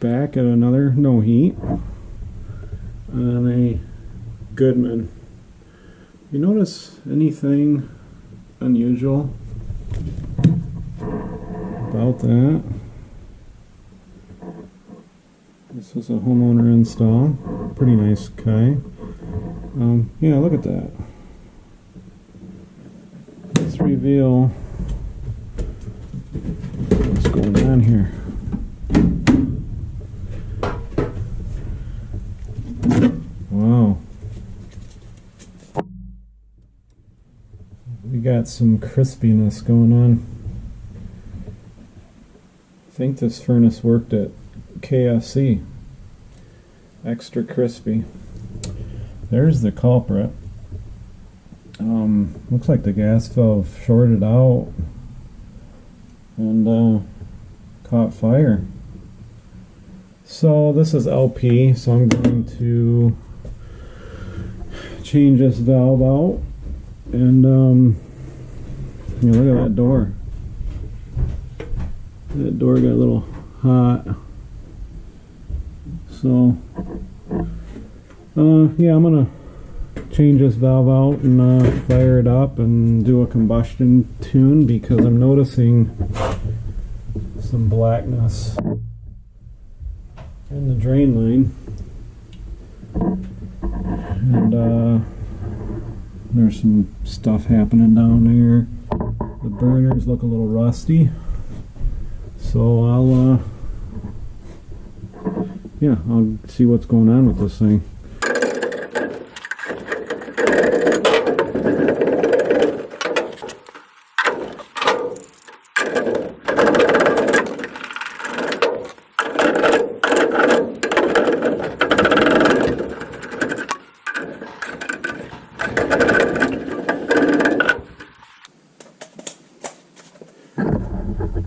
back at another no heat on a Goodman. You notice anything unusual about that? This is a homeowner install. Pretty nice guy. Um, yeah, look at that. Let's reveal what's going on here. Got some crispiness going on. I think this furnace worked at KFC. Extra crispy. There's the culprit. Um, looks like the gas valve shorted out and uh, caught fire. So this is LP, so I'm going to change this valve out and um, know, look at that door. That door got a little hot. So, uh, yeah, I'm gonna change this valve out and uh, fire it up and do a combustion tune because I'm noticing some blackness in the drain line. And uh, there's some stuff happening down there. The burners look a little rusty. So I'll, uh, yeah, I'll see what's going on with this thing.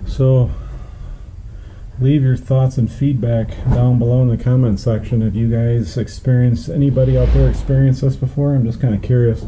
So leave your thoughts and feedback down below in the comment section if you guys experienced anybody out there experienced this before. I'm just kind of curious.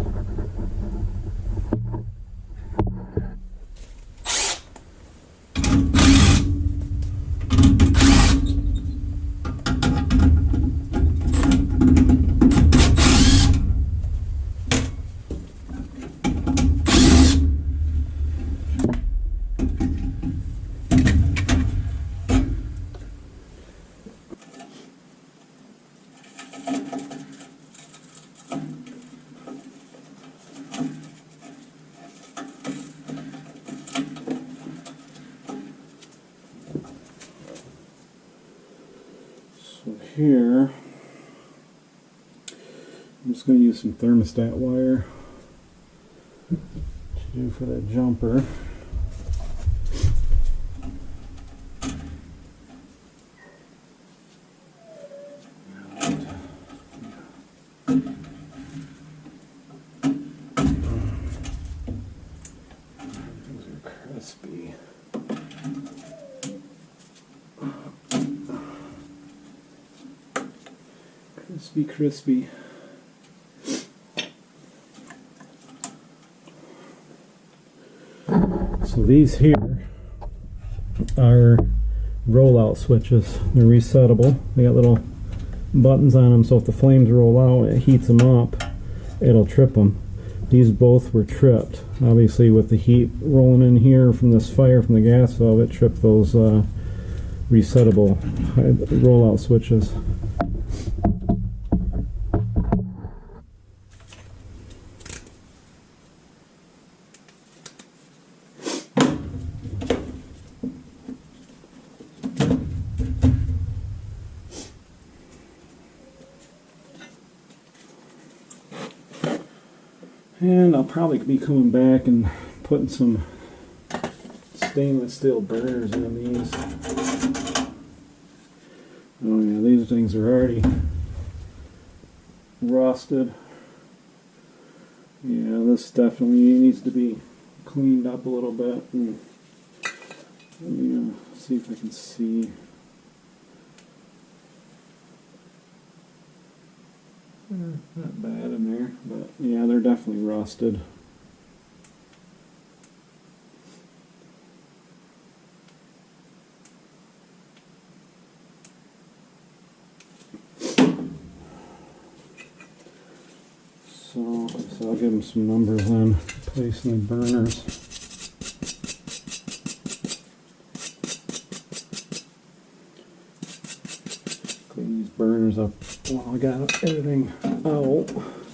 So here, I'm just going to use some thermostat wire to do for that jumper. These are crispy. Crispy. So these here are rollout switches. They're resettable. They got little buttons on them, so if the flames roll out, it heats them up. It'll trip them. These both were tripped. Obviously, with the heat rolling in here from this fire from the gas valve, it tripped those uh, resettable rollout switches. And I'll probably be coming back and putting some stainless steel burners in these. Oh yeah, these things are already rusted. Yeah, this definitely needs to be cleaned up a little bit. And let me uh, see if I can see. Uh, Not bad in there, but yeah, they're definitely rusted. So, so I'll give them some numbers on placing the burners. Clean these burners up while I got everything out.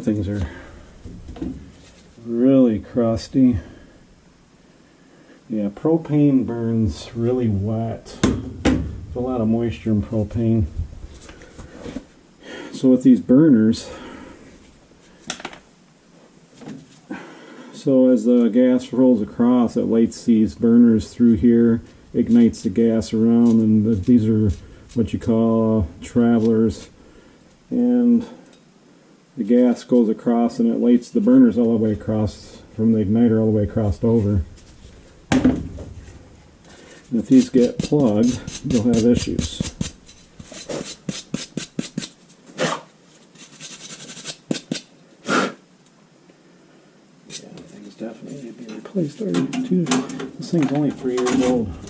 Them things are really crusty. Yeah, propane burns really wet. There's a lot of moisture in propane. So with these burners, so as the gas rolls across, it lights these burners through here, ignites the gas around, and the, these are what you call travelers. And the gas goes across and it lights the burners all the way across from the igniter all the way across over. And if these get plugged, you'll have issues. Yeah, things definitely need to be replaced already too. This thing's only three years old.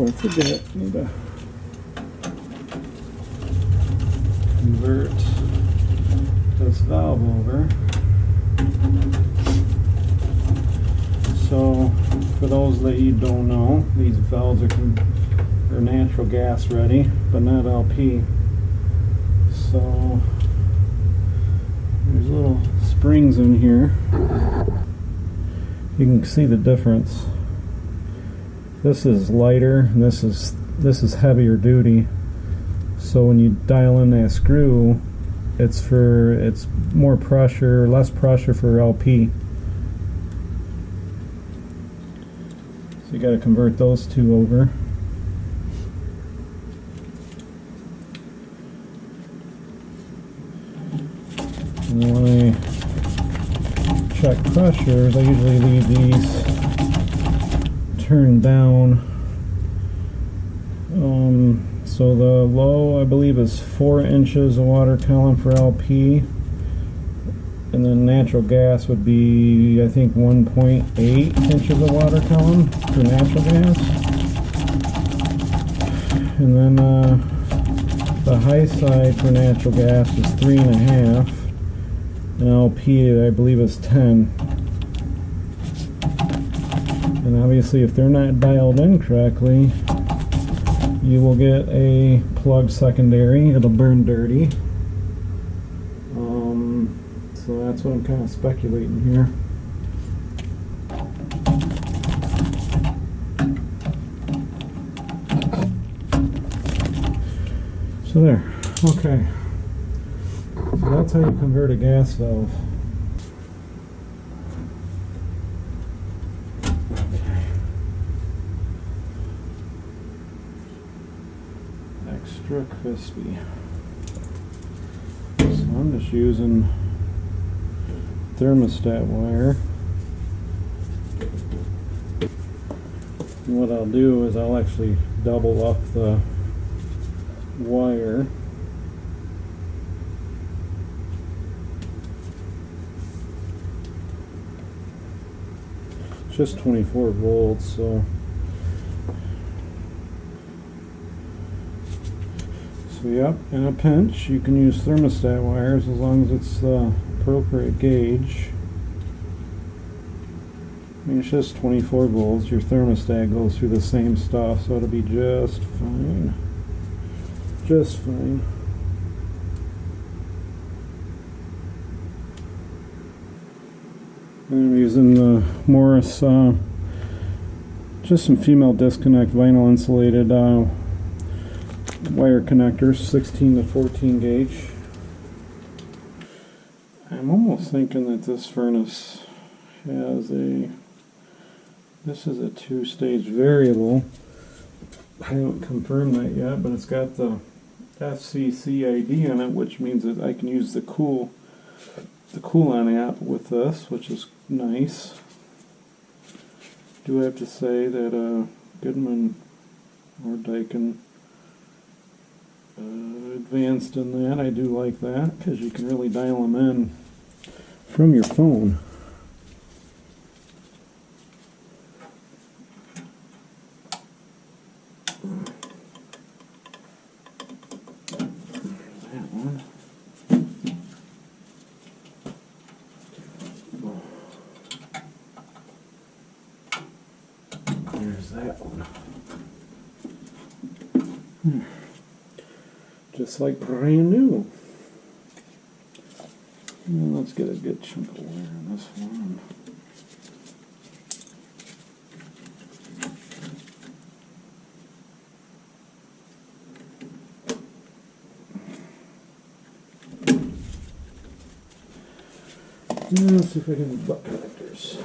I forget, I need to convert this valve over. So, for those that you don't know, these valves are, are natural gas ready, but not LP. So, there's little springs in here. You can see the difference. This is lighter, and this is this is heavier duty. So when you dial in that screw, it's for it's more pressure, less pressure for LP. So you got to convert those two over. And when I check pressures, I usually leave these turned down. Um, so the low, I believe, is four inches of water column for LP. And then natural gas would be, I think, 1.8 inches of water column for natural gas. And then uh, the high side for natural gas is three and a half. And LP, I believe, is 10. Obviously, if they're not dialed in correctly, you will get a plug secondary. It'll burn dirty. Um, so that's what I'm kind of speculating here. So there. Okay. So that's how you convert a gas valve. Okay. Extra crispy. So I'm just using thermostat wire. What I'll do is I'll actually double up the wire. Just 24 volts, so So yep, in a pinch you can use thermostat wires as long as it's the appropriate gauge. I mean it's just 24 volts, your thermostat goes through the same stuff so it'll be just fine. Just fine. I'm using the Morris, uh, just some female disconnect vinyl insulated uh, wire connectors, 16 to 14 gauge. I'm almost thinking that this furnace has a, this is a two-stage variable. I haven't confirmed that yet, but it's got the FCC ID in it, which means that I can use the cool, the CoolCloud app with this, which is nice. Do I have to say that uh, Goodman or Daikin advanced in that. I do like that because you can really dial them in from your phone. That one. There's that one. Hmm just like brand new. And let's get a good chunk of wire in this one. Let's see if I can butt connectors.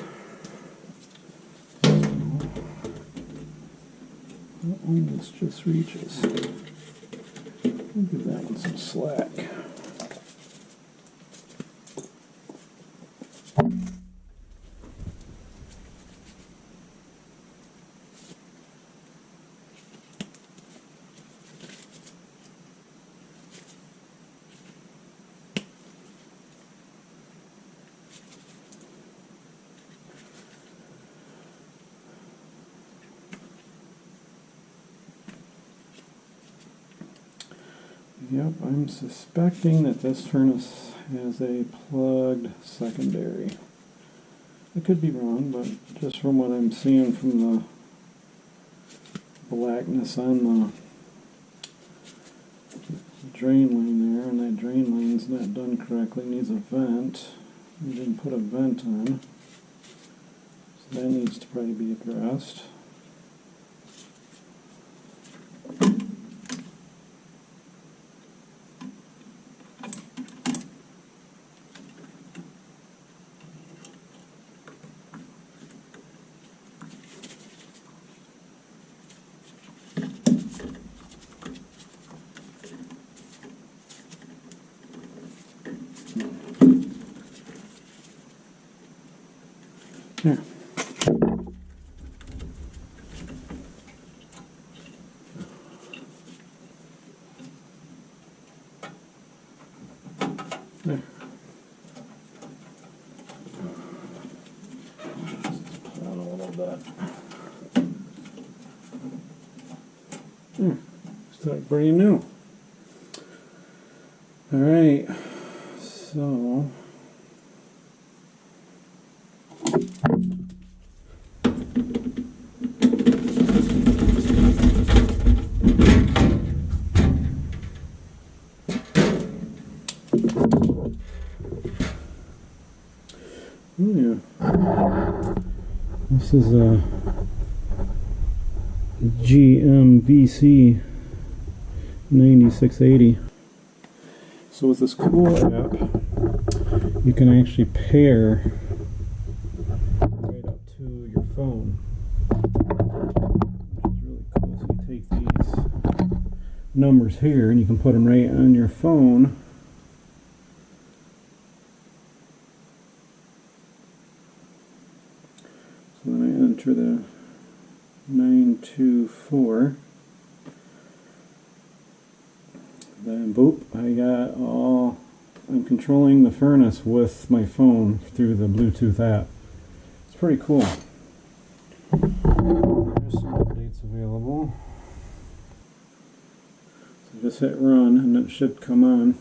Oh, this just reaches. Give that one some slack. I'm suspecting that this furnace has a plugged secondary. I could be wrong, but just from what I'm seeing from the blackness on the drain line there, and that drain line's not done correctly, needs a vent. We didn't put a vent on. So that needs to probably be addressed. Just down a little bit. Hmm. Brand new. All right. So. Oh, yeah. This is a GMVC 9680. So with this cool app, you can actually pair right up to your phone. Which really cool. So you take these numbers here and you can put them right on your phone. So then I enter the 924. Then boop, I got all, I'm controlling the furnace with my phone through the Bluetooth app. It's pretty cool. There's some updates available. So just hit run and it should come on.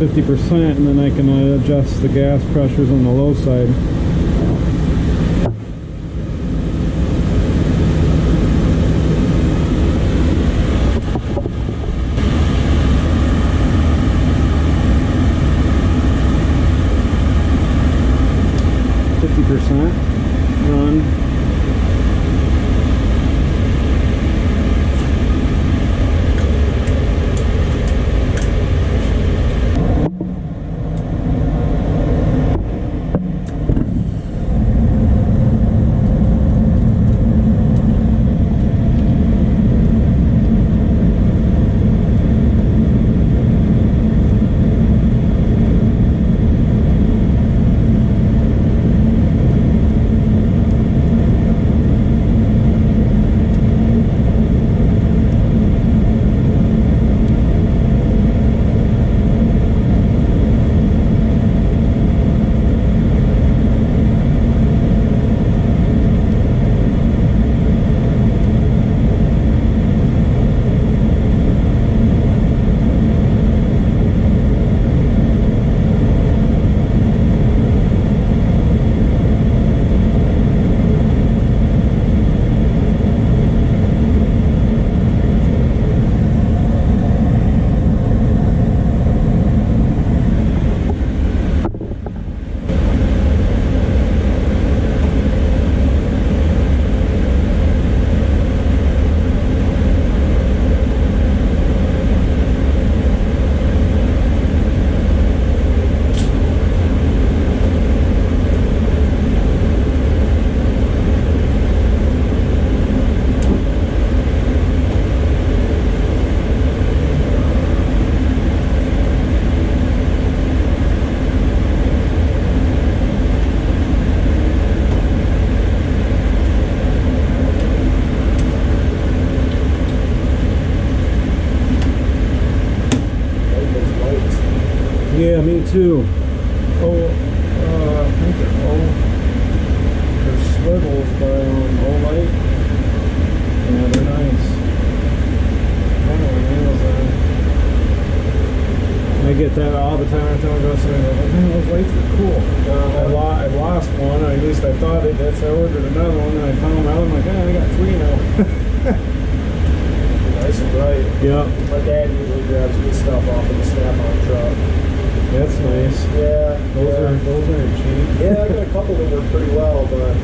50% and then I can uh, adjust the gas pressures on the low side. Yeah, me too. Oh, uh, I think they're oh, they're swivels by um, Olight. Yeah, they're nice. I don't know what nails on. I get that all the time. I tell my girls, I'm like, man, those lights are cool. Uh, I, lo- I lost one, or at least I thought it. That's I ordered another one, and I found out. I'm like, oh, I got three now. Nice and bright. yeah, My dad usually grabs good stuff off of the snap-on truck. that's nice. Yeah, Those yeah. are those aren't cheap. Yeah, I got a couple that work pretty well, but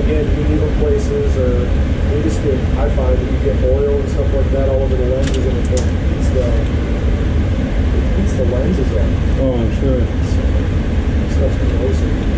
again, you leave them places or they just get, I find that you get oil and stuff like that all over the lenses and it eats the, it eats the lenses. Oh, I'm sure. Stuff's corrosive.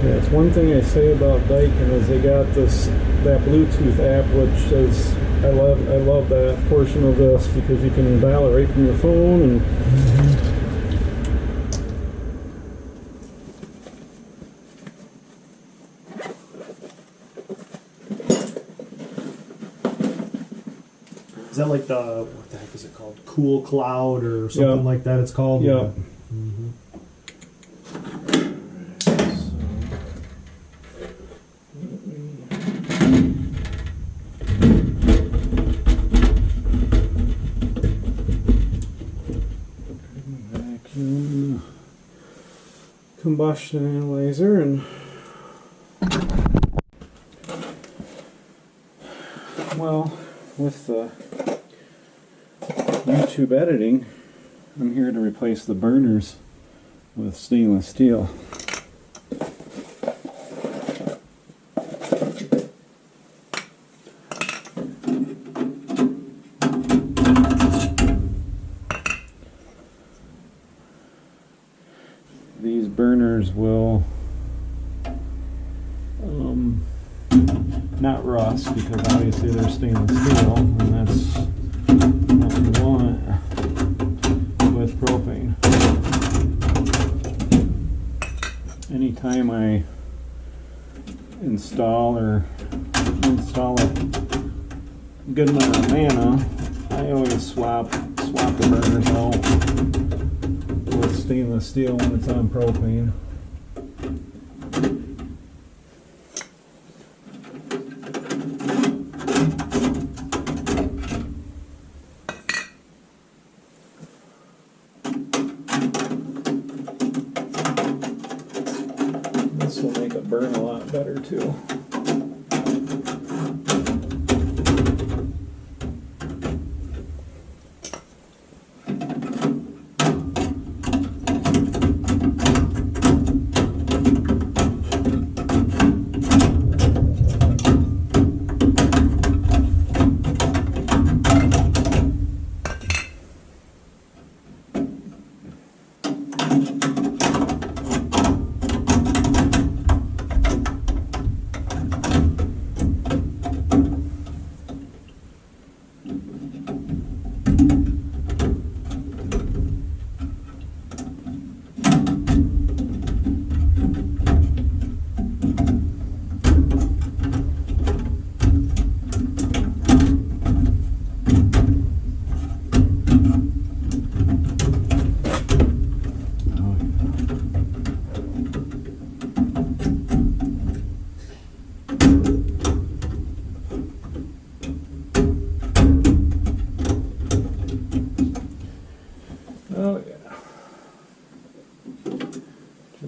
Yeah, it's one thing I say about Daikin is they got this that Bluetooth app, which is I love I love that portion of this because you can dial it right from your phone and Is that like the, what the heck is it called? Cool Cloud or something Yeah. like that it's called? Yeah. Combustion analyzer and well with the YouTube editing I'm here to replace the burners with stainless steel these burners will um, not rust because obviously they're stainless steel and that's what we want with propane. Anytime I install or install a Goodman or Amana, I always swap swap the burners out with stainless steel when it's on propane.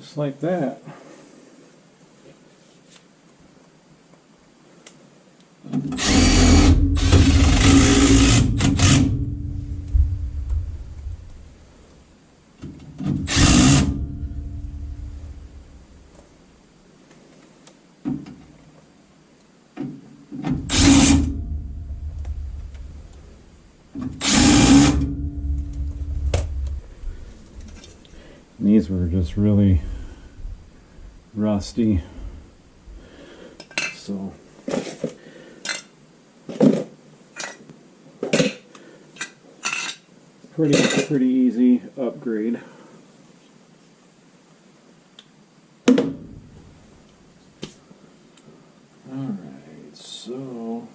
just like that. these were just really rusty. So pretty pretty easy upgrade. Alright, so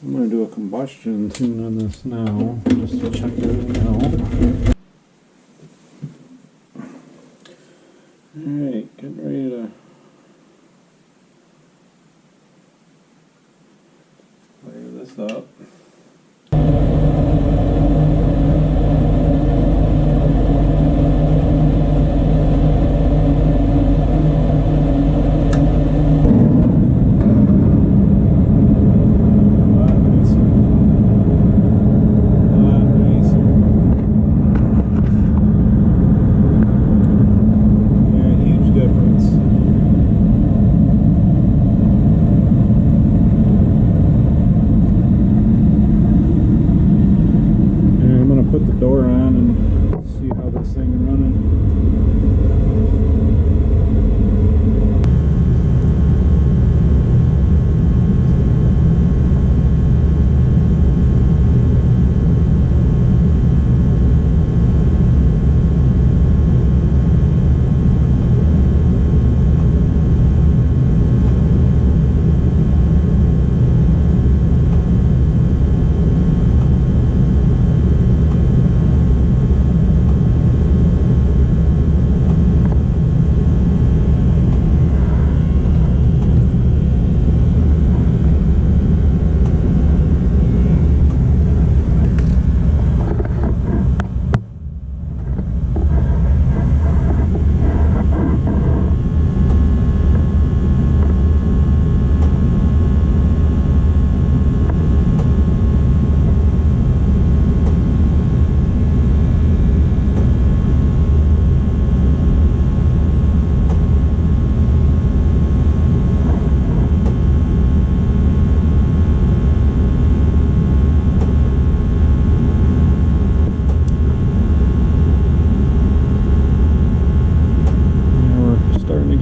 I'm gonna do a combustion tune on this now, just to check everything out. Alright, getting ready to fire this up.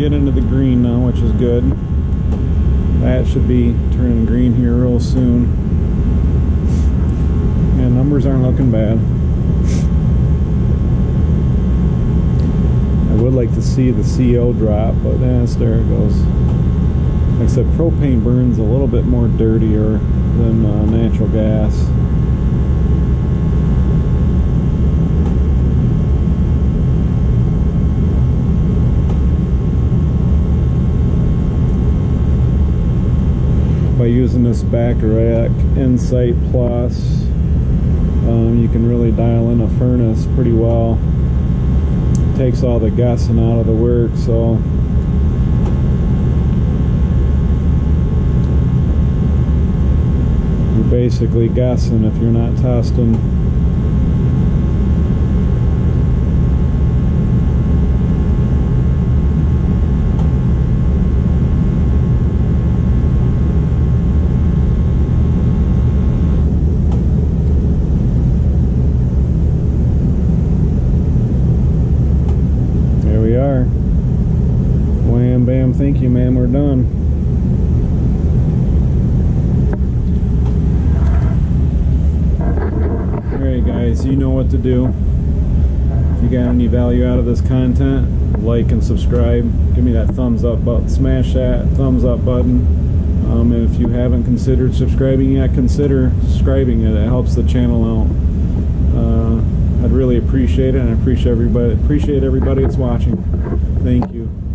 Get into the green now, which is good. That should be turning green here real soon. And numbers aren't looking bad. I would like to see the CO drop, but that's there it goes. I propane burns a little bit more dirtier than uh, natural gas. By using this Bacharach Insight Plus. Um, you can really dial in a furnace pretty well. Takes all the guessing out of the work so. You're basically guessing if you're not testing There we are. Wham bam, thank you, ma'am. We're done. Alright, guys, you know what to do. If you got any value out of this content, like and subscribe. Give me that thumbs up button. Smash that thumbs up button. Um, if you haven't considered subscribing yet, consider subscribing it. It helps the channel out. Uh, I'd really appreciate it, and I appreciate everybody. Appreciate everybody that's watching. Thank you.